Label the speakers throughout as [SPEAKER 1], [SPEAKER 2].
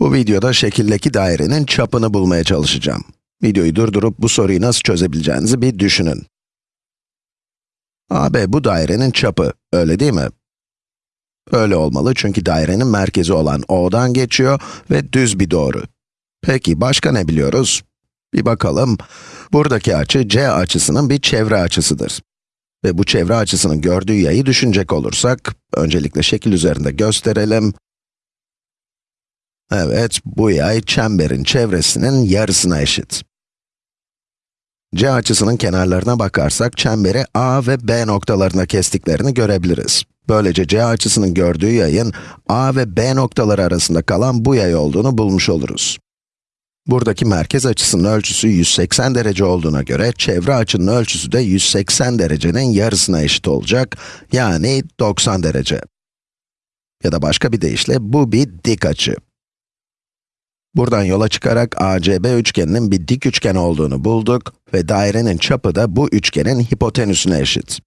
[SPEAKER 1] Bu videoda şekildeki dairenin çapını bulmaya çalışacağım. Videoyu durdurup bu soruyu nasıl çözebileceğinizi bir düşünün. AB bu dairenin çapı, öyle değil mi? Öyle olmalı çünkü dairenin merkezi olan O'dan geçiyor ve düz bir doğru. Peki başka ne biliyoruz? Bir bakalım. Buradaki açı C açısının bir çevre açısıdır. Ve bu çevre açısının gördüğü yayı düşünecek olursak, öncelikle şekil üzerinde gösterelim. Evet, bu yay çemberin çevresinin yarısına eşit. C açısının kenarlarına bakarsak, çemberi A ve B noktalarına kestiklerini görebiliriz. Böylece C açısının gördüğü yayın, A ve B noktaları arasında kalan bu yay olduğunu bulmuş oluruz. Buradaki merkez açısının ölçüsü 180 derece olduğuna göre, çevre açının ölçüsü de 180 derecenin yarısına eşit olacak, yani 90 derece. Ya da başka bir deyişle, bu bir dik açı. Buradan yola çıkarak ACB üçgeninin bir dik üçgen olduğunu bulduk ve dairenin çapı da bu üçgenin hipotenüsüne eşit.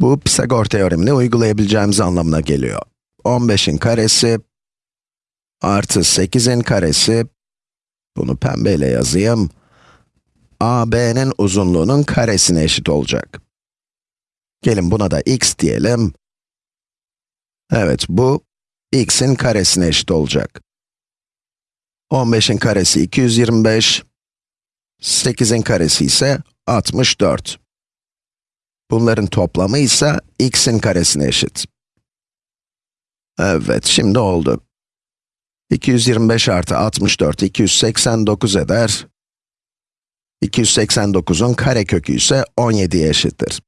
[SPEAKER 1] Bu Pisagor teoremini uygulayabileceğimiz anlamına geliyor. 15'in karesi artı 8'in karesi, bunu pembeyle yazayım, AB'nin uzunluğunun karesine eşit olacak. Gelin buna da x diyelim. Evet, bu x'in karesine eşit olacak. 15'in karesi 225, 8'in karesi ise 64. Bunların toplamı ise x'in karesine eşit. Evet, şimdi oldu. 225 artı 64, 289 eder. 289'un karekökü ise 17'ye eşittir.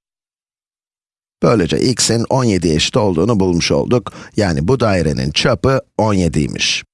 [SPEAKER 1] Böylece x'in 17'ye eşit olduğunu bulmuş olduk. Yani bu dairenin çapı 17'ymiş.